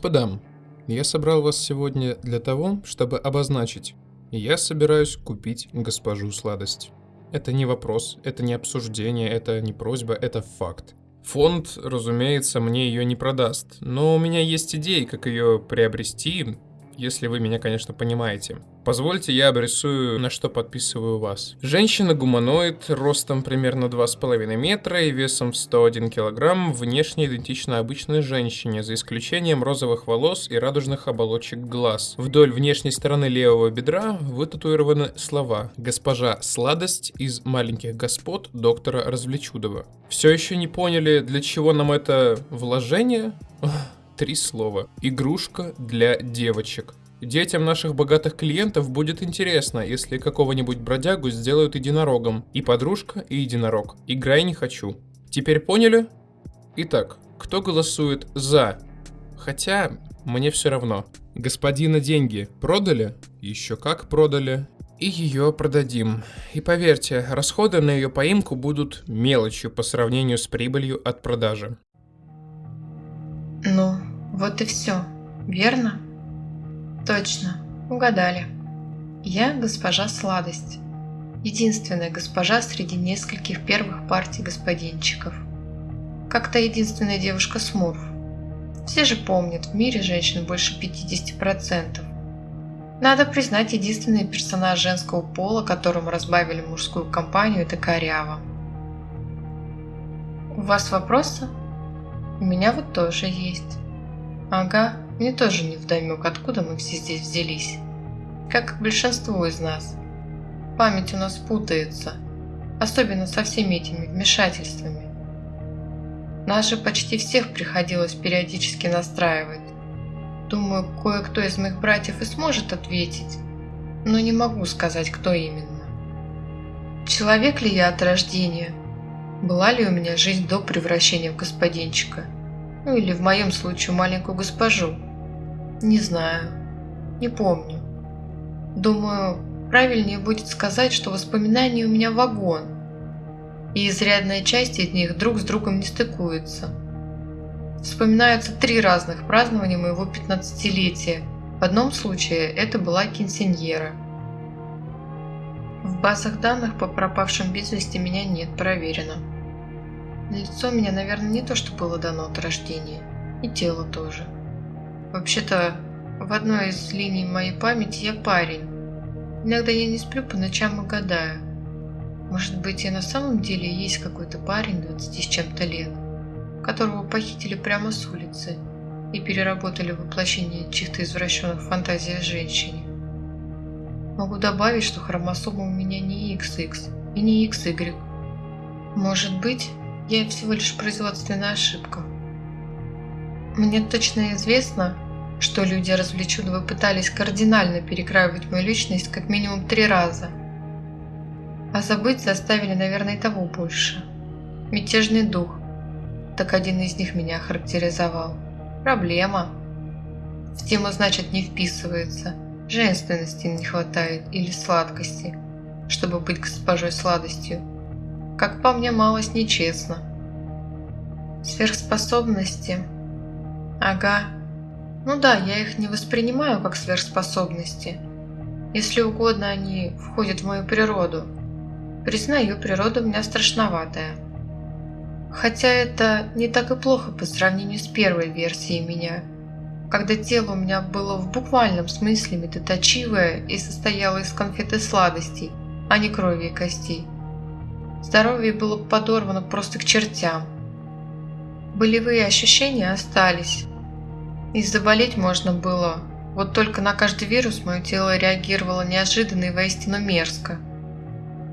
Господа, я собрал вас сегодня для того, чтобы обозначить. Я собираюсь купить госпожу сладость. Это не вопрос, это не обсуждение, это не просьба, это факт. Фонд, разумеется, мне ее не продаст, но у меня есть идеи, как ее приобрести, если вы меня, конечно, понимаете. Позвольте, я обрисую, на что подписываю вас. Женщина-гуманоид, ростом примерно 2,5 метра и весом в 101 килограмм, внешне идентична обычной женщине, за исключением розовых волос и радужных оболочек глаз. Вдоль внешней стороны левого бедра вытатуированы слова «Госпожа Сладость из «Маленьких господ» доктора Развлечудова». Все еще не поняли, для чего нам это вложение? Три слова. Игрушка для девочек. Детям наших богатых клиентов будет интересно, если какого-нибудь бродягу сделают единорогом. И подружка, и единорог. Играй не хочу. Теперь поняли? Итак, кто голосует за? Хотя, мне все равно. Господина деньги продали? Еще как продали. И ее продадим. И поверьте, расходы на ее поимку будут мелочью по сравнению с прибылью от продажи. Ну, вот и все, верно? Точно, угадали. Я госпожа Сладость. Единственная госпожа среди нескольких первых партий господинчиков. Как-то единственная девушка Смурф. Все же помнят, в мире женщин больше 50%. Надо признать, единственный персонаж женского пола, которому разбавили мужскую компанию, это Корява. У вас вопросы? У меня вот тоже есть. Ага, мне тоже не вдомек, откуда мы все здесь взялись. Как и большинство из нас. Память у нас путается, особенно со всеми этими вмешательствами. Нас же почти всех приходилось периодически настраивать. Думаю, кое-кто из моих братьев и сможет ответить, но не могу сказать, кто именно. Человек ли я от рождения? Была ли у меня жизнь до превращения в господинчика? Ну или в моем случае маленькую госпожу? Не знаю. Не помню. Думаю, правильнее будет сказать, что воспоминания у меня вагон, и изрядная часть из них друг с другом не стыкуется. Вспоминаются три разных празднования моего 15-летия. В одном случае это была кинсеньера. В базах данных по пропавшим без вести меня нет, проверено. Лицо меня, наверное, не то, что было дано от рождения, и тело тоже. Вообще-то, в одной из линий моей памяти я парень. Иногда я не сплю по ночам и гадаю. Может быть, я на самом деле есть какой-то парень 20 с чем-то лет, которого похитили прямо с улицы и переработали воплощение чьих-то извращенных фантазий о женщине. Могу добавить, что хромосома у меня не XX и не XY. Может быть, я всего лишь производственная ошибка. Мне точно известно, что люди развлеченного пытались кардинально перекраивать мою личность как минимум три раза. А забыть заставили, наверное, и того больше. Мятежный дух. Так один из них меня характеризовал. Проблема. В тему, значит, не вписывается. Женственности не хватает или сладкости, чтобы быть госпожой сладостью. Как по мне, малость нечестно. Сверхспособности Ага. Ну да, я их не воспринимаю как сверхспособности. Если угодно, они входят в мою природу. Признаю, природа у меня страшноватая. Хотя это не так и плохо по сравнению с первой версией меня, когда тело у меня было в буквальном смысле медоточивое и состояло из конфеты сладостей, а не крови и костей. Здоровье было подорвано просто к чертям. Болевые ощущения остались, и заболеть можно было, вот только на каждый вирус мое тело реагировало неожиданно и воистину мерзко.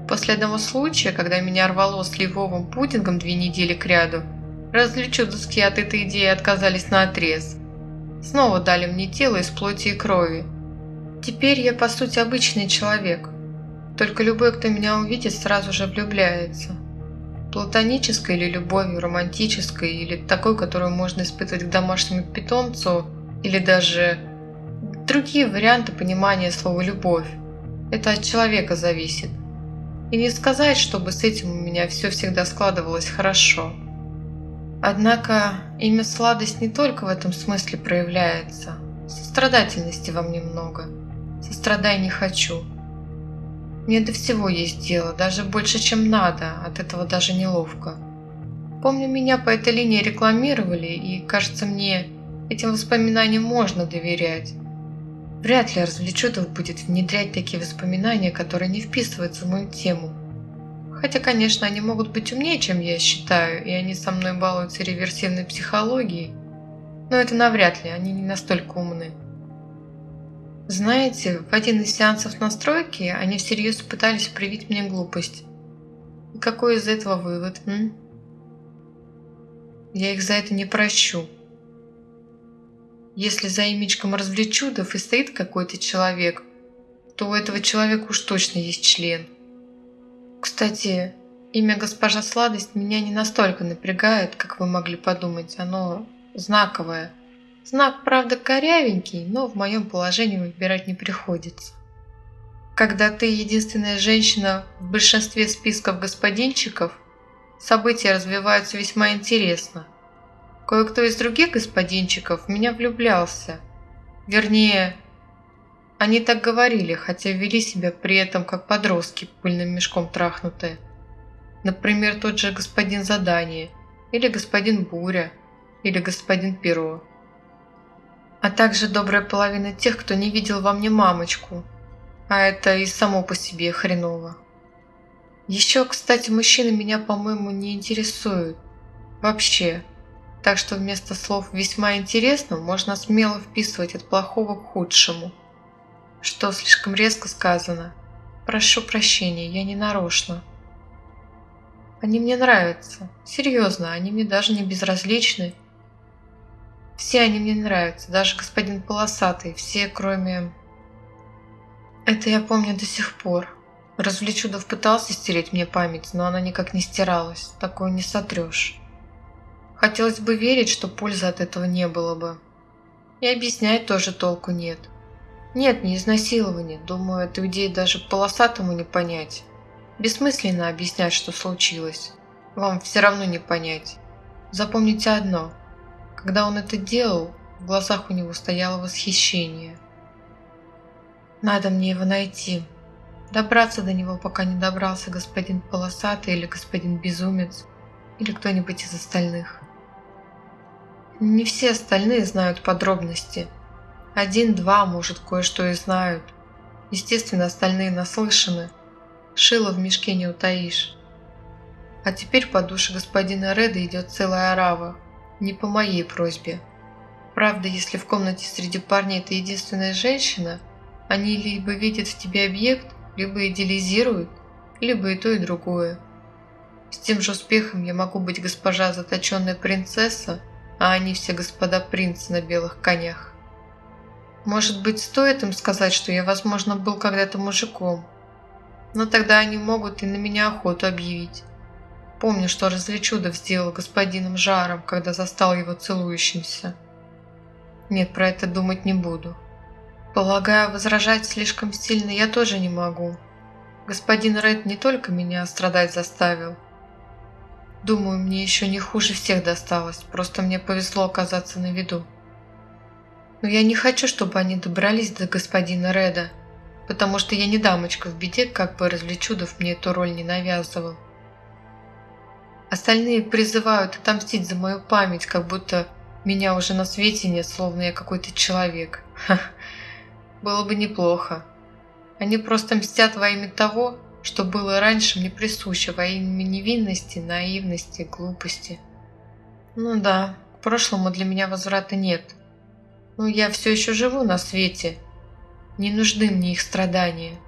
После одного случая, когда меня рвало сливовым пудингом две недели кряду, развлечудовские от этой идеи отказались на отрез. Снова дали мне тело из плоти и крови. Теперь я по сути обычный человек, только любой, кто меня увидит, сразу же влюбляется. Платонической или любовью, романтической, или такой, которую можно испытывать к домашнему питомцу, или даже другие варианты понимания слова «любовь». Это от человека зависит. И не сказать, чтобы с этим у меня все всегда складывалось хорошо. Однако имя сладость не только в этом смысле проявляется. Сострадательности вам немного. Сострадай не хочу. Мне до всего есть дело, даже больше, чем надо, от этого даже неловко. Помню, меня по этой линии рекламировали, и, кажется мне, этим воспоминаниям можно доверять. Вряд ли Развлечудов будет внедрять такие воспоминания, которые не вписываются в мою тему. Хотя, конечно, они могут быть умнее, чем я считаю, и они со мной балуются реверсивной психологией, но это навряд ли, они не настолько умны. Знаете, в один из сеансов настройки они всерьез пытались привить мне глупость. И какой из этого вывод, м? Я их за это не прощу. Если за имечком развлечудов и стоит какой-то человек, то у этого человека уж точно есть член. Кстати, имя госпожа Сладость меня не настолько напрягает, как вы могли подумать. Оно знаковое. Знак, правда, корявенький, но в моем положении выбирать не приходится. Когда ты единственная женщина в большинстве списков господинчиков, события развиваются весьма интересно. Кое-кто из других господинчиков в меня влюблялся. Вернее, они так говорили, хотя вели себя при этом как подростки, пыльным мешком трахнутые. Например, тот же господин Задание, или господин Буря, или господин Перо а также добрая половина тех, кто не видел во мне мамочку, а это и само по себе хреново. Еще, кстати, мужчины меня, по-моему, не интересуют. Вообще. Так что вместо слов «весьма интересно» можно смело вписывать от плохого к худшему. Что слишком резко сказано. Прошу прощения, я не нарочно. Они мне нравятся. Серьезно, они мне даже не безразличны. Все они мне нравятся, даже господин Полосатый, все кроме... Это я помню до сих пор. Развлечудов пытался стереть мне память, но она никак не стиралась. Такое не сотрешь. Хотелось бы верить, что пользы от этого не было бы. И объяснять тоже толку нет. Нет, не изнасилование. Думаю, эту идею даже полосатому не понять. Бессмысленно объяснять, что случилось. Вам все равно не понять. Запомните одно – когда он это делал, в глазах у него стояло восхищение. Надо мне его найти. Добраться до него, пока не добрался господин Полосатый или господин Безумец, или кто-нибудь из остальных. Не все остальные знают подробности. Один-два, может, кое-что и знают. Естественно, остальные наслышаны. Шило в мешке не утаишь. А теперь по душе господина Реда идет целая орава. Не по моей просьбе. Правда, если в комнате среди парней ты единственная женщина, они либо видят в тебе объект, либо идеализируют, либо и то, и другое. С тем же успехом я могу быть госпожа заточенная принцесса, а они все господа принцы на белых конях. Может быть, стоит им сказать, что я, возможно, был когда-то мужиком. Но тогда они могут и на меня охоту объявить. Помню, что Развлечудов сделал господином Жаром, когда застал его целующимся. Нет, про это думать не буду. Полагаю, возражать слишком сильно я тоже не могу. Господин Ред не только меня страдать заставил. Думаю, мне еще не хуже всех досталось, просто мне повезло оказаться на виду. Но я не хочу, чтобы они добрались до господина Реда, потому что я не дамочка в беде, как бы Развлечудов мне эту роль не навязывал. Остальные призывают отомстить за мою память, как будто меня уже на свете нет, словно я какой-то человек. Ха, было бы неплохо. Они просто мстят во имя того, что было раньше мне присуще, во имя невинности, наивности, глупости. Ну да, к прошлому для меня возврата нет. Но я все еще живу на свете. Не нужны мне их страдания.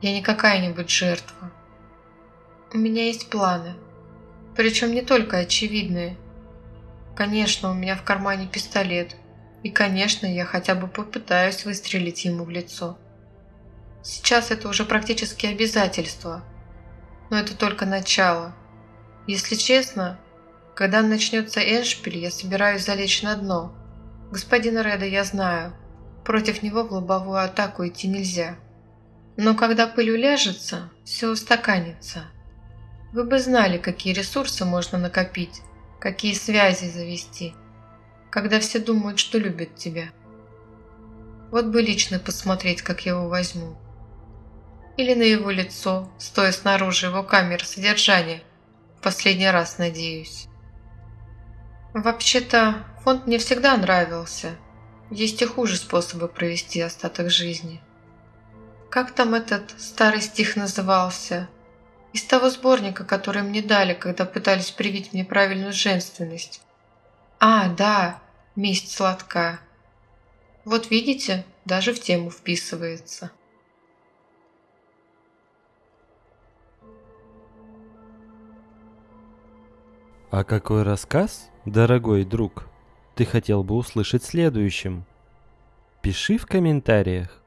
Я не какая-нибудь жертва. У меня есть планы. Причем не только очевидные. Конечно, у меня в кармане пистолет. И, конечно, я хотя бы попытаюсь выстрелить ему в лицо. Сейчас это уже практически обязательство. Но это только начало. Если честно, когда начнется Эншпиль, я собираюсь залечь на дно. Господина Реда я знаю. Против него в лобовую атаку идти нельзя. Но когда пыль уляжется, все устаканится. Вы бы знали, какие ресурсы можно накопить, какие связи завести, когда все думают, что любят тебя. Вот бы лично посмотреть, как я его возьму. Или на его лицо, стоя снаружи его камеры содержания. Последний раз, надеюсь. Вообще-то, фонд мне всегда нравился. Есть и хуже способы провести остаток жизни. Как там этот старый стих назывался? Из того сборника, который мне дали, когда пытались привить мне правильную женственность. А, да, месть сладка. Вот видите, даже в тему вписывается. А какой рассказ, дорогой друг, ты хотел бы услышать следующим? Пиши в комментариях.